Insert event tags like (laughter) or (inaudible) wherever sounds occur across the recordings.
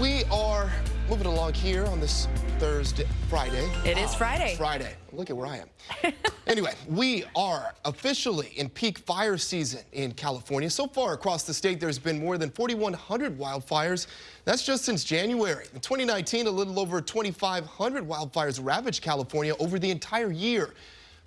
We are moving along here on this Thursday, Friday. It is Friday. Friday. Look at where I am. (laughs) anyway, we are officially in peak fire season in California. So far across the state, there's been more than 4,100 wildfires. That's just since January. In 2019, a little over 2,500 wildfires ravaged California over the entire year.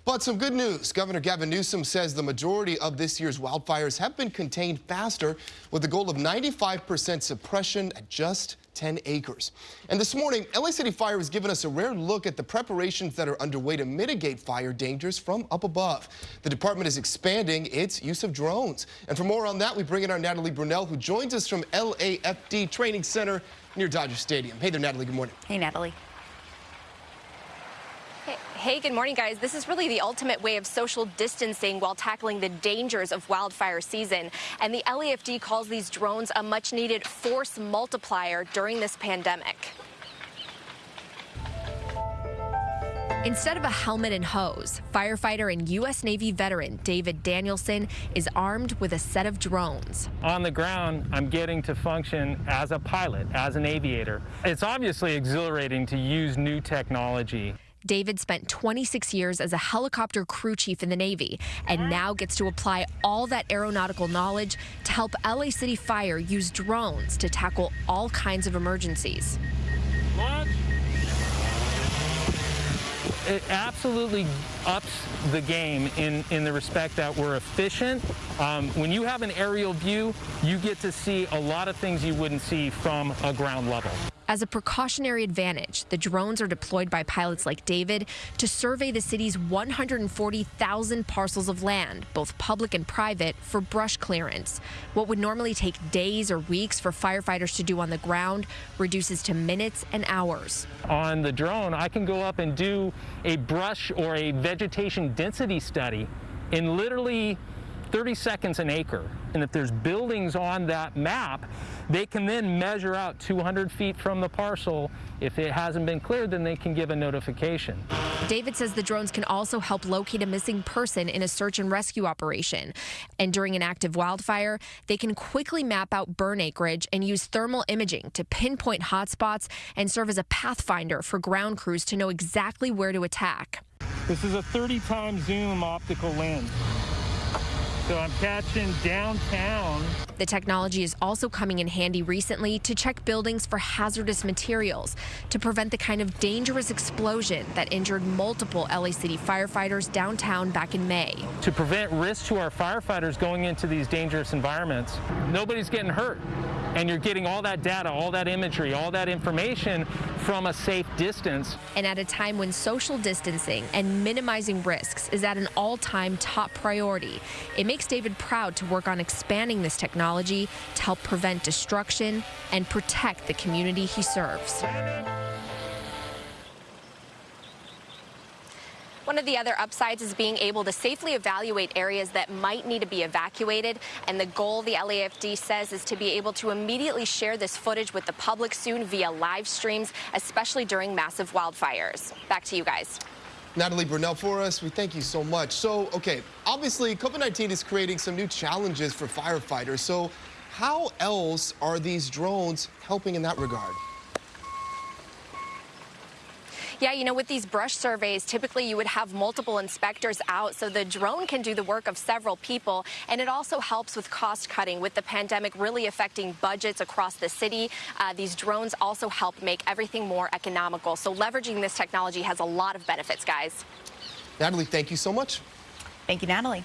But some good news. Governor Gavin Newsom says the majority of this year's wildfires have been contained faster with the goal of 95% suppression at just 10 acres. And this morning, LA City Fire has given us a rare look at the preparations that are underway to mitigate fire dangers from up above. The department is expanding its use of drones. And for more on that, we bring in our Natalie Brunell, who joins us from LAFD Training Center near Dodger Stadium. Hey there, Natalie. Good morning. Hey, Natalie. Hey, good morning, guys. This is really the ultimate way of social distancing while tackling the dangers of wildfire season. And the LAFD calls these drones a much needed force multiplier during this pandemic. Instead of a helmet and hose, firefighter and U.S. Navy veteran David Danielson is armed with a set of drones. On the ground, I'm getting to function as a pilot, as an aviator. It's obviously exhilarating to use new technology. David spent 26 years as a helicopter crew chief in the Navy and now gets to apply all that aeronautical knowledge to help LA City Fire use drones to tackle all kinds of emergencies. Launch. It absolutely ups the game in, in the respect that we're efficient. Um, when you have an aerial view, you get to see a lot of things you wouldn't see from a ground level. As a precautionary advantage, the drones are deployed by pilots like David to survey the city's 140,000 parcels of land, both public and private, for brush clearance. What would normally take days or weeks for firefighters to do on the ground reduces to minutes and hours. On the drone, I can go up and do a brush or a vegetation density study in literally 30 seconds an acre. And if there's buildings on that map, they can then measure out 200 feet from the parcel. If it hasn't been cleared, then they can give a notification. David says the drones can also help locate a missing person in a search and rescue operation. And during an active wildfire, they can quickly map out burn acreage and use thermal imaging to pinpoint hotspots and serve as a pathfinder for ground crews to know exactly where to attack. This is a 30 times zoom optical lens. So I'm catching downtown. The technology is also coming in handy recently to check buildings for hazardous materials to prevent the kind of dangerous explosion that injured multiple LA City firefighters downtown back in May. To prevent risk to our firefighters going into these dangerous environments, nobody's getting hurt and you're getting all that data, all that imagery, all that information from a safe distance. And at a time when social distancing and minimizing risks is at an all-time top priority, it makes David proud to work on expanding this technology to help prevent destruction and protect the community he serves. One of the other upsides is being able to safely evaluate areas that might need to be evacuated. And the goal, the LAFD says, is to be able to immediately share this footage with the public soon via live streams, especially during massive wildfires. Back to you guys. Natalie Brunell for us. We thank you so much. So, okay, obviously COVID-19 is creating some new challenges for firefighters. So how else are these drones helping in that regard? Yeah, you know, with these brush surveys, typically you would have multiple inspectors out, so the drone can do the work of several people, and it also helps with cost cutting. With the pandemic really affecting budgets across the city, uh, these drones also help make everything more economical. So leveraging this technology has a lot of benefits, guys. Natalie, thank you so much. Thank you, Natalie.